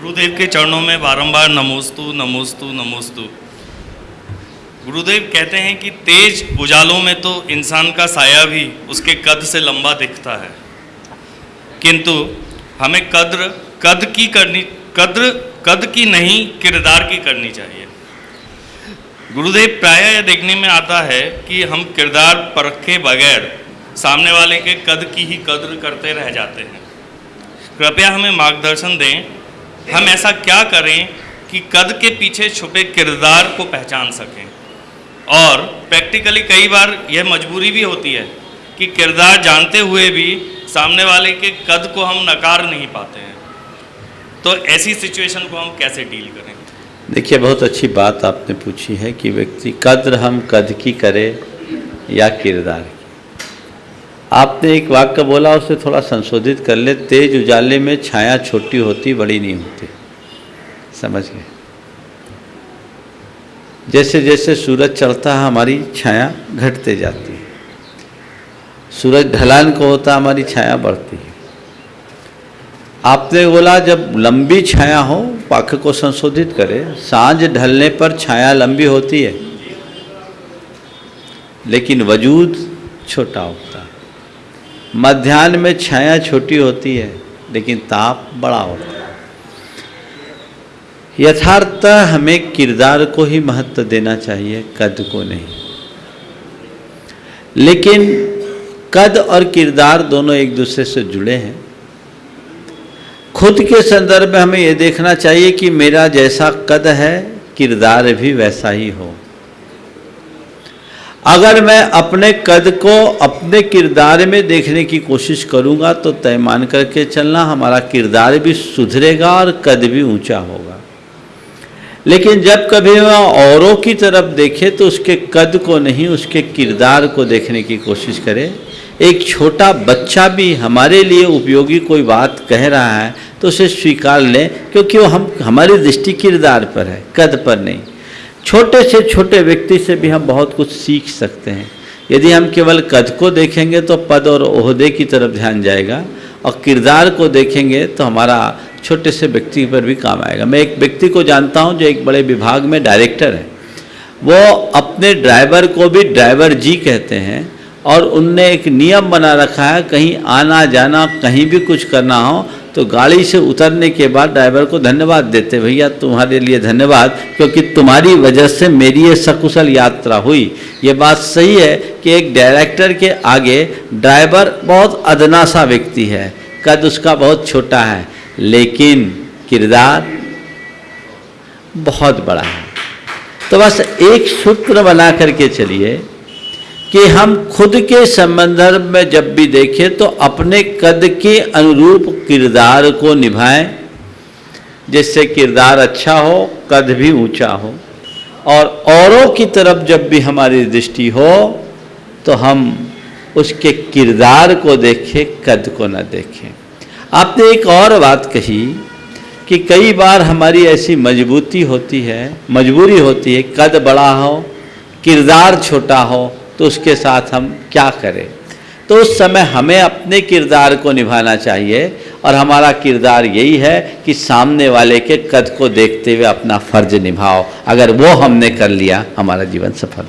गुरुदेव के चरणों में बारंबार नमोस्तु नमोस्तु नमोस्तु। गुरुदेव कहते हैं कि तेज उजालों में तो इंसान का साया भी उसके कद से लंबा दिखता है। किंतु हमें कद्र, कद की करनी, कद्र, कद की नहीं, किरदार की करनी चाहिए। गुरुदेव प्राय यह देखने में आता है कि हम किरदार परखे बगैर सामने वाले के कद की ही कद्र करते रह जाते हैं। कृपया हमें मार्गदर्शन दें हम ऐसा क्या करें कि कद के पीछे छुपे किरदार को पहचान सकें? और प्रैक्टिकली कई बार यह मजबूरी भी होती है कि किरदार जानते हुए भी सामने वाले के कद को हम नकार नहीं पाते हैं। तो ऐसी सिचुएशन को हम कैसे डील करें? देखिए, बहुत अच्छी बात आपने पूछी है कि व्यक्ति कद्र हम कद की करे या किरदार आपने एक वाक्य बोला, उसे थोड़ा संशोधित कर ले। तेज उजाले में छाया छोटी होती, बड़ी नहीं होती। समझ गए? जैसे जैसे सूरज चढ़ता है, हमारी छाया घटते जाती है। सूरज ढलान को होता, हमारी छाया बढ़ती है। आपने बोला, जब लंबी छाया हो, वाक्य को संशोधित करे। साँझ ढलने पर छाया लंबी होती है, लेकिन वजूद छोटा है। मध्यान्ह में छाया छोटी होती है, लेकिन ताप बड़ा होता है। यथार्थ हमें किरदार को ही महत्व देना चाहिए, कद को नहीं। लेकिन कद और किरदार दोनों एक दूसरे से जुड़े हैं। खुद के संदर्भ में हमें ये देखना चाहिए कि मेरा जैसा कद है, किरदार भी वैसा ही हो। अगर मैं अपने कद को अपने किरदार में देखने की कोशिश करूँगा तो तय मान करके चलना, हमारा किरदार भी सुधरेगा और कद भी ऊँचा होगा। लेकिन जब कभी वह औरों की तरफ़ देखे तो उसके कद को नहीं, उसके किरदार को देखने की कोशिश करे। एक छोटा बच्चा भी हमारे लिए उपयोगी कोई बात कह रहा है तो उसे स्वीकार लें, क्योंकि वो हम, हमारी दृष्टि किरदार पर है, कद पर नहीं। छोटे से छोटे व्यक्ति से भी हम बहुत कुछ सीख सकते हैं। यदि हम केवल कद को देखेंगे तो पद और ओहदे की तरफ़ ध्यान जाएगा और किरदार को देखेंगे तो हमारा छोटे से व्यक्ति पर भी काम आएगा। मैं एक व्यक्ति को जानता हूँ जो एक बड़े विभाग में डायरेक्टर है। वो अपने ड्राइवर को भी ड्राइवर जी कहते हैं और उनने एक नियम बना रखा है, कहीं आना जाना, कहीं भी कुछ करना हो तो गाड़ी से उतरने के बाद ड्राइवर को धन्यवाद देते भैया, तुम्हारे लिए धन्यवाद, क्योंकि तुम्हारी वजह से मेरी ये सकुशल यात्रा हुई। ये बात सही है कि एक डायरेक्टर के आगे ड्राइवर बहुत अदना सा व्यक्ति है, कद उसका बहुत छोटा है, लेकिन किरदार बहुत बड़ा है। तो बस एक सूत्र बना करके चलिए कि हम खुद के संदर्भ में जब भी देखें तो अपने कद के अनुरूप किरदार को निभाएँ, जिससे किरदार अच्छा हो, कद भी ऊँचा हो। और औरों की तरफ़ जब भी हमारी दृष्टि हो तो हम उसके किरदार को देखें, कद को न देखें। आपने एक और बात कही कि कई बार हमारी ऐसी मजबूती होती है, मजबूरी होती है, कद बड़ा हो, किरदार छोटा हो तो उसके साथ हम क्या करें? तो उस समय हमें अपने किरदार को निभाना चाहिए और हमारा किरदार यही है कि सामने वाले के कद को देखते हुए अपना फ़र्ज़ निभाओ। अगर वो हमने कर लिया, हमारा जीवन सफल